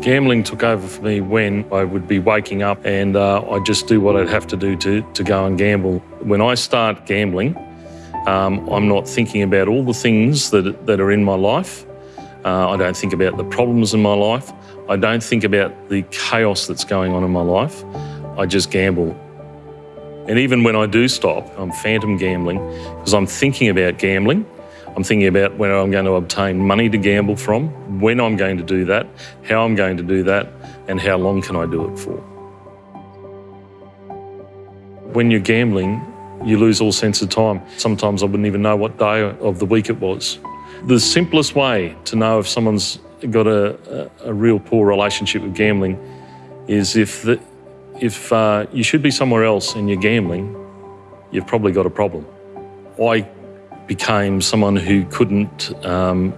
Gambling took over for me when I would be waking up and uh, I'd just do what I'd have to do to, to go and gamble. When I start gambling, um, I'm not thinking about all the things that, that are in my life. Uh, I don't think about the problems in my life. I don't think about the chaos that's going on in my life. I just gamble. And even when I do stop, I'm phantom gambling because I'm thinking about gambling. I'm thinking about where I'm going to obtain money to gamble from, when I'm going to do that, how I'm going to do that, and how long can I do it for. When you're gambling, you lose all sense of time. Sometimes I wouldn't even know what day of the week it was. The simplest way to know if someone's got a, a, a real poor relationship with gambling is if, the, if uh, you should be somewhere else and you're gambling, you've probably got a problem. I became someone who couldn't um,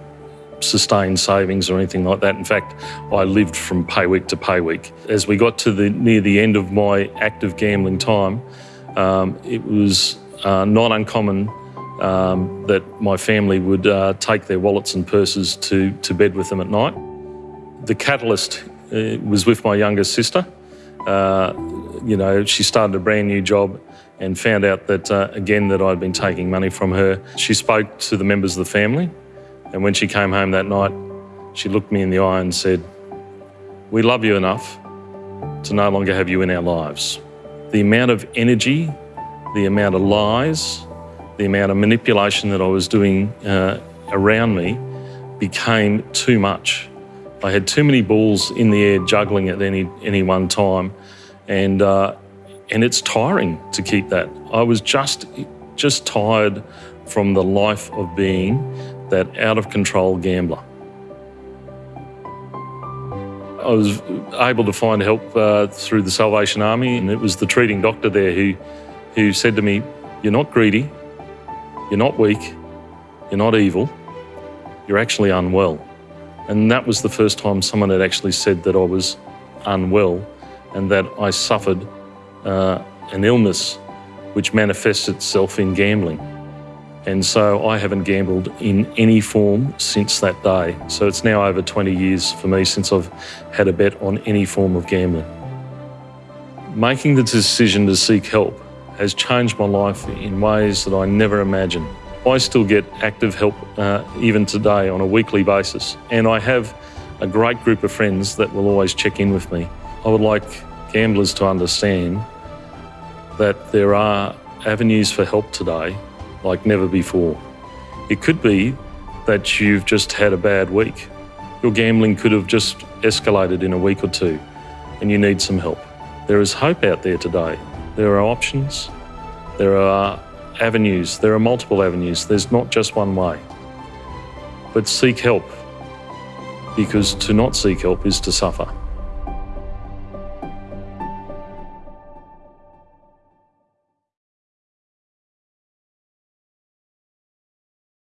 sustain savings or anything like that. In fact, I lived from pay week to pay week. As we got to the near the end of my active gambling time, um, it was uh, not uncommon um, that my family would uh, take their wallets and purses to, to bed with them at night. The catalyst uh, was with my younger sister. Uh, you know, she started a brand new job and found out that, uh, again, that I'd been taking money from her. She spoke to the members of the family, and when she came home that night, she looked me in the eye and said, we love you enough to no longer have you in our lives. The amount of energy, the amount of lies, the amount of manipulation that I was doing uh, around me became too much. I had too many balls in the air juggling at any, any one time and, uh, and it's tiring to keep that. I was just, just tired from the life of being that out of control gambler. I was able to find help uh, through the Salvation Army and it was the treating doctor there who, who said to me, you're not greedy, you're not weak, you're not evil, you're actually unwell. And that was the first time someone had actually said that I was unwell and that I suffered uh, an illness which manifests itself in gambling. And so I haven't gambled in any form since that day. So it's now over 20 years for me since I've had a bet on any form of gambling. Making the decision to seek help has changed my life in ways that I never imagined. I still get active help uh, even today on a weekly basis. And I have a great group of friends that will always check in with me. I would like gamblers to understand that there are avenues for help today like never before. It could be that you've just had a bad week. Your gambling could have just escalated in a week or two and you need some help. There is hope out there today. There are options, there are avenues, there are multiple avenues. There's not just one way. But seek help because to not seek help is to suffer.